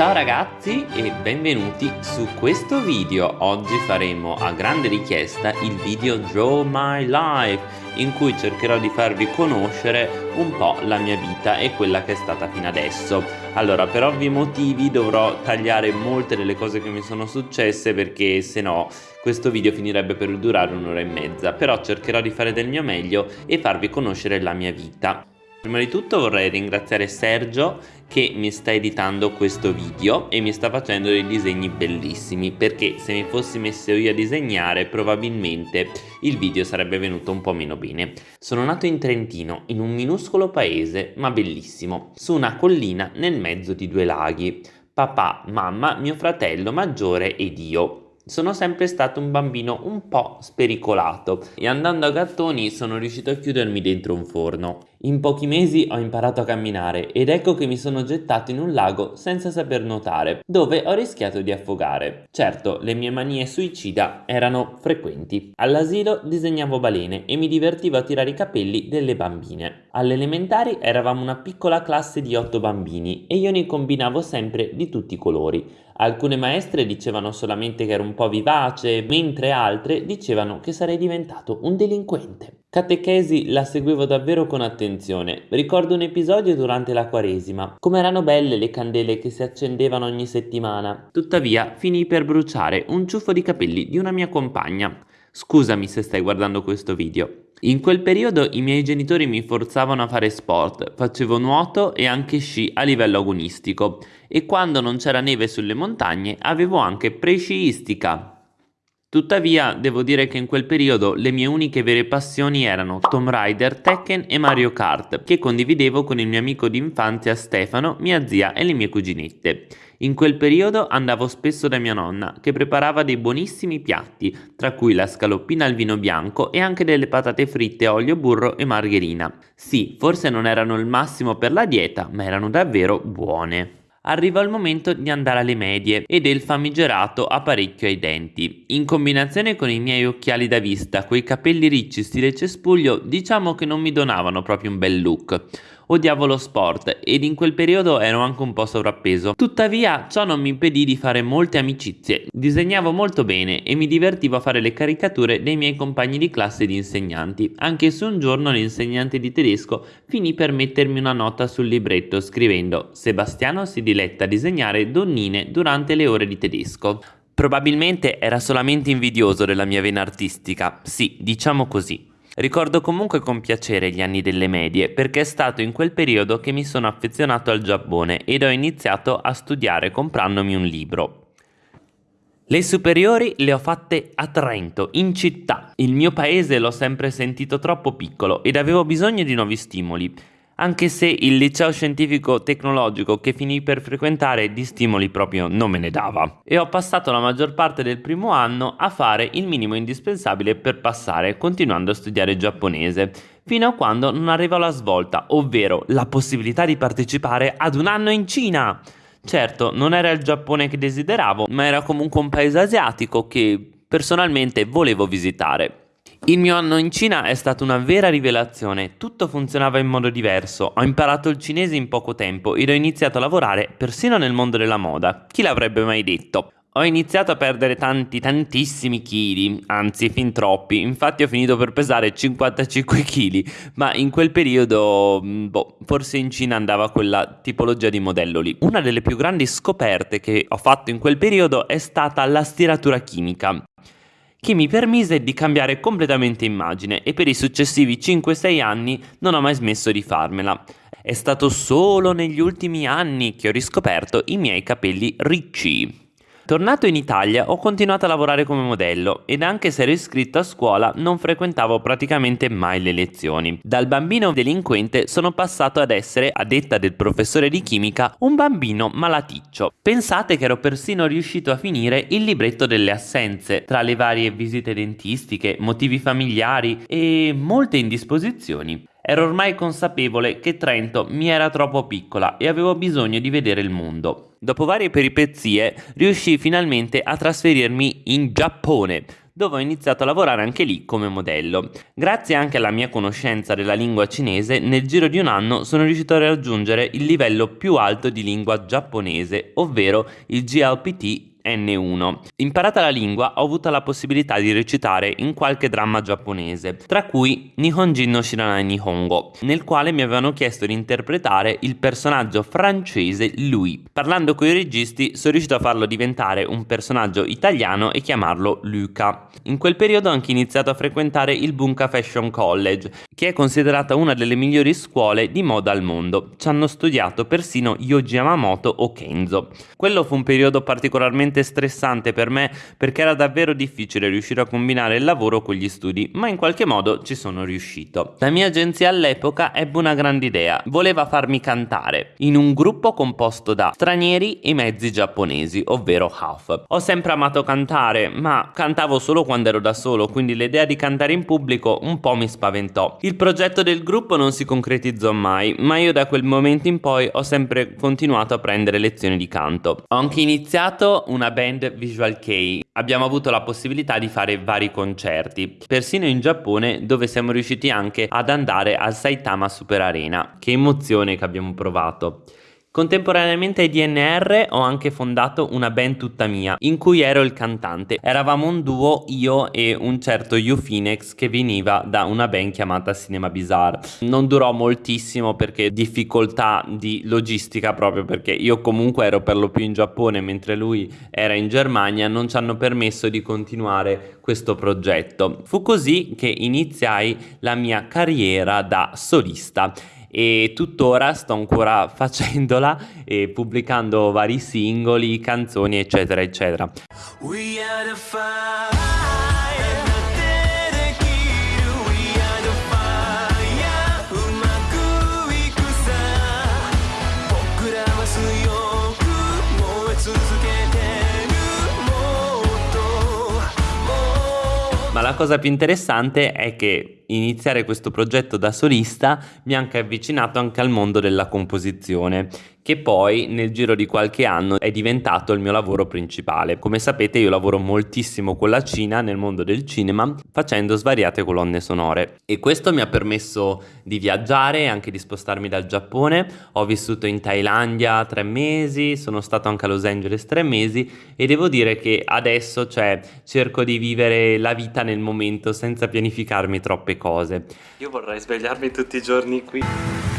Ciao ragazzi e benvenuti su questo video. Oggi faremo a grande richiesta il video Draw My Life in cui cercherò di farvi conoscere un po' la mia vita e quella che è stata fino adesso. Allora, per ovvi motivi dovrò tagliare molte delle cose che mi sono successe perché se no questo video finirebbe per durare un'ora e mezza, però cercherò di fare del mio meglio e farvi conoscere la mia vita. Prima di tutto vorrei ringraziare Sergio che mi sta editando questo video e mi sta facendo dei disegni bellissimi perché se mi fossi messo io a disegnare probabilmente il video sarebbe venuto un po' meno bene. Sono nato in Trentino, in un minuscolo paese ma bellissimo, su una collina nel mezzo di due laghi. Papà, mamma, mio fratello maggiore ed io sono sempre stato un bambino un po' spericolato e andando a gattoni sono riuscito a chiudermi dentro un forno. In pochi mesi ho imparato a camminare ed ecco che mi sono gettato in un lago senza saper nuotare, dove ho rischiato di affogare. Certo, le mie manie suicida erano frequenti. All'asilo disegnavo balene e mi divertivo a tirare i capelli delle bambine. Alle elementari eravamo una piccola classe di otto bambini e io ne combinavo sempre di tutti i colori. Alcune maestre dicevano solamente che ero un po' vivace, mentre altre dicevano che sarei diventato un delinquente. Catechesi la seguivo davvero con attenzione. Ricordo un episodio durante la Quaresima. Come erano belle le candele che si accendevano ogni settimana. Tuttavia, finì per bruciare un ciuffo di capelli di una mia compagna. Scusami se stai guardando questo video. In quel periodo i miei genitori mi forzavano a fare sport, facevo nuoto e anche sci a livello agonistico e quando non c'era neve sulle montagne avevo anche pre-sciistica. Tuttavia, devo dire che in quel periodo le mie uniche vere passioni erano Tomb Raider, Tekken e Mario Kart, che condividevo con il mio amico d'infanzia Stefano, mia zia e le mie cuginette. In quel periodo andavo spesso da mia nonna, che preparava dei buonissimi piatti, tra cui la scaloppina al vino bianco e anche delle patate fritte, olio, burro e margherina. Sì, forse non erano il massimo per la dieta, ma erano davvero buone. Arriva il momento di andare alle medie e del famigerato apparecchio ai denti. In combinazione con i miei occhiali da vista, quei capelli ricci stile cespuglio, diciamo che non mi donavano proprio un bel look. Odiavo lo sport ed in quel periodo ero anche un po' sovrappeso. Tuttavia ciò non mi impedì di fare molte amicizie. Disegnavo molto bene e mi divertivo a fare le caricature dei miei compagni di classe ed insegnanti, anche se un giorno l'insegnante di tedesco finì per mettermi una nota sul libretto scrivendo Sebastiano si diletta a disegnare donnine durante le ore di tedesco. Probabilmente era solamente invidioso della mia vena artistica, sì, diciamo così. Ricordo comunque con piacere gli anni delle medie perché è stato in quel periodo che mi sono affezionato al Giappone ed ho iniziato a studiare comprandomi un libro. Le superiori le ho fatte a Trento, in città. Il mio paese l'ho sempre sentito troppo piccolo ed avevo bisogno di nuovi stimoli anche se il liceo scientifico tecnologico che finì per frequentare di stimoli proprio non me ne dava. E ho passato la maggior parte del primo anno a fare il minimo indispensabile per passare, continuando a studiare giapponese, fino a quando non arrivò la svolta, ovvero la possibilità di partecipare ad un anno in Cina. Certo, non era il Giappone che desideravo, ma era comunque un paese asiatico che personalmente volevo visitare. Il mio anno in Cina è stata una vera rivelazione, tutto funzionava in modo diverso, ho imparato il cinese in poco tempo ed ho iniziato a lavorare persino nel mondo della moda, chi l'avrebbe mai detto? Ho iniziato a perdere tanti, tantissimi chili, anzi fin troppi, infatti ho finito per pesare 55 kg, ma in quel periodo, mm, boh, forse in Cina andava quella tipologia di modello lì. Una delle più grandi scoperte che ho fatto in quel periodo è stata la stiratura chimica che mi permise di cambiare completamente immagine e per i successivi 5-6 anni non ho mai smesso di farmela. È stato solo negli ultimi anni che ho riscoperto i miei capelli ricci. Tornato in Italia ho continuato a lavorare come modello ed anche se ero iscritto a scuola non frequentavo praticamente mai le lezioni. Dal bambino delinquente sono passato ad essere, a detta del professore di chimica, un bambino malaticcio. Pensate che ero persino riuscito a finire il libretto delle assenze, tra le varie visite dentistiche, motivi familiari e molte indisposizioni. Ero ormai consapevole che Trento mi era troppo piccola e avevo bisogno di vedere il mondo. Dopo varie peripezie riuscii finalmente a trasferirmi in Giappone dove ho iniziato a lavorare anche lì come modello. Grazie anche alla mia conoscenza della lingua cinese, nel giro di un anno sono riuscito a raggiungere il livello più alto di lingua giapponese, ovvero il GLPT N1. Imparata la lingua ho avuto la possibilità di recitare in qualche dramma giapponese, tra cui Nihonjin no Shiranai Nihongo, nel quale mi avevano chiesto di interpretare il personaggio francese Louis. Parlando con i registi sono riuscito a farlo diventare un personaggio italiano e chiamarlo Luca. In quel periodo ho anche iniziato a frequentare il Bunka Fashion College, che è considerata una delle migliori scuole di moda al mondo. Ci hanno studiato persino Yoji Yamamoto o Kenzo. Quello fu un periodo particolarmente veramente stressante per me perché era davvero difficile riuscire a combinare il lavoro con gli studi, ma in qualche modo ci sono riuscito. La mia agenzia all'epoca ebbe una grande idea, voleva farmi cantare in un gruppo composto da stranieri e mezzi giapponesi, ovvero half. Ho sempre amato cantare, ma cantavo solo quando ero da solo, quindi l'idea di cantare in pubblico un po' mi spaventò. Il progetto del gruppo non si concretizzò mai, ma io da quel momento in poi ho sempre continuato a prendere lezioni di canto. Ho anche iniziato un una band Visual Kei abbiamo avuto la possibilità di fare vari concerti, persino in Giappone dove siamo riusciti anche ad andare al Saitama Super Arena. Che emozione che abbiamo provato! Contemporaneamente ai DNR ho anche fondato una band tutta mia, in cui ero il cantante. Eravamo un duo, io e un certo You Phoenix che veniva da una band chiamata Cinema Bizarre. Non durò moltissimo perché difficoltà di logistica proprio perché io comunque ero per lo più in Giappone mentre lui era in Germania, non ci hanno permesso di continuare questo progetto. Fu così che iniziai la mia carriera da solista e tuttora sto ancora facendola e pubblicando vari singoli, canzoni eccetera eccetera. Ma la cosa più interessante è che iniziare questo progetto da solista mi ha anche avvicinato anche al mondo della composizione che poi nel giro di qualche anno è diventato il mio lavoro principale. Come sapete io lavoro moltissimo con la Cina nel mondo del cinema facendo svariate colonne sonore e questo mi ha permesso di viaggiare e anche di spostarmi dal Giappone. Ho vissuto in Thailandia tre mesi, sono stato anche a Los Angeles tre mesi e devo dire che adesso cioè, cerco di vivere la vita nel momento senza pianificarmi troppe cose. Io vorrei svegliarmi tutti i giorni qui.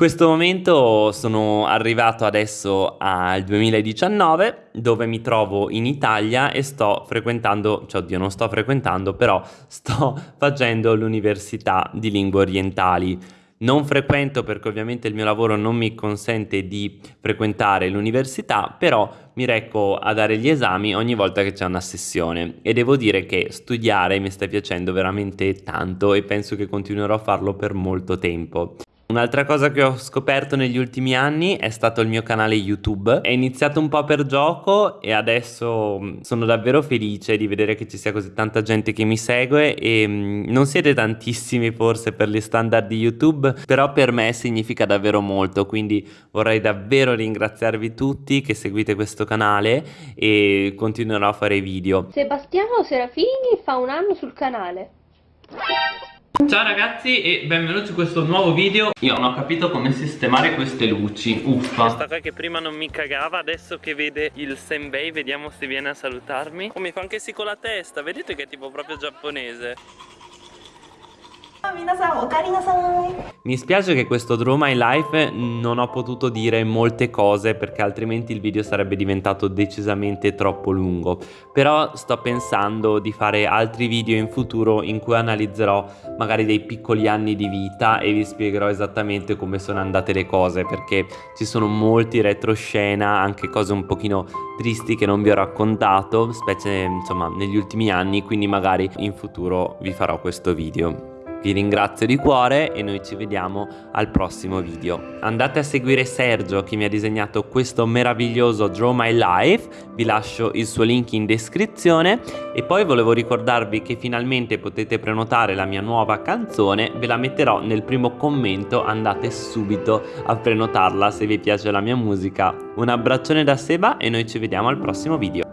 Questo momento sono arrivato adesso al 2019 dove mi trovo in Italia e sto frequentando, cioè oddio non sto frequentando però sto facendo l'università di lingue orientali. Non frequento perché ovviamente il mio lavoro non mi consente di frequentare l'università, però mi recco a dare gli esami ogni volta che c'è una sessione e devo dire che studiare mi sta piacendo veramente tanto e penso che continuerò a farlo per molto tempo. Un'altra cosa che ho scoperto negli ultimi anni è stato il mio canale YouTube. È iniziato un po' per gioco e adesso mm, sono davvero felice di vedere che ci sia così tanta gente che mi segue e mm, non siete tantissimi forse per gli standard di YouTube, però per me significa davvero molto, quindi vorrei davvero ringraziarvi tutti che seguite questo canale e continuerò a fare video. Sebastiano Serafini fa un anno sul canale. Ciao ragazzi e benvenuti in questo nuovo video. Io non ho capito come sistemare queste luci Uffa. Questa qua che prima non mi cagava Adesso che vede il Senbei Vediamo se viene a salutarmi. Oh mi fa anche sì con la testa Vedete che è tipo proprio giapponese mi spiace che questo Draw My Life non ho potuto dire molte cose perché altrimenti il video sarebbe diventato decisamente troppo lungo. Però sto pensando di fare altri video in futuro in cui analizzerò magari dei piccoli anni di vita e vi spiegherò esattamente come sono andate le cose perché ci sono molti retroscena anche cose un pochino tristi che non vi ho raccontato specie insomma negli ultimi anni quindi magari in futuro vi farò questo video Vi ringrazio di cuore e noi ci vediamo al prossimo video. Andate a seguire Sergio che mi ha disegnato questo meraviglioso Draw My Life, vi lascio il suo link in descrizione e poi volevo ricordarvi che finalmente potete prenotare la mia nuova canzone, ve la metterò nel primo commento, andate subito a prenotarla se vi piace la mia musica. Un abbraccione da Seba e noi ci vediamo al prossimo video.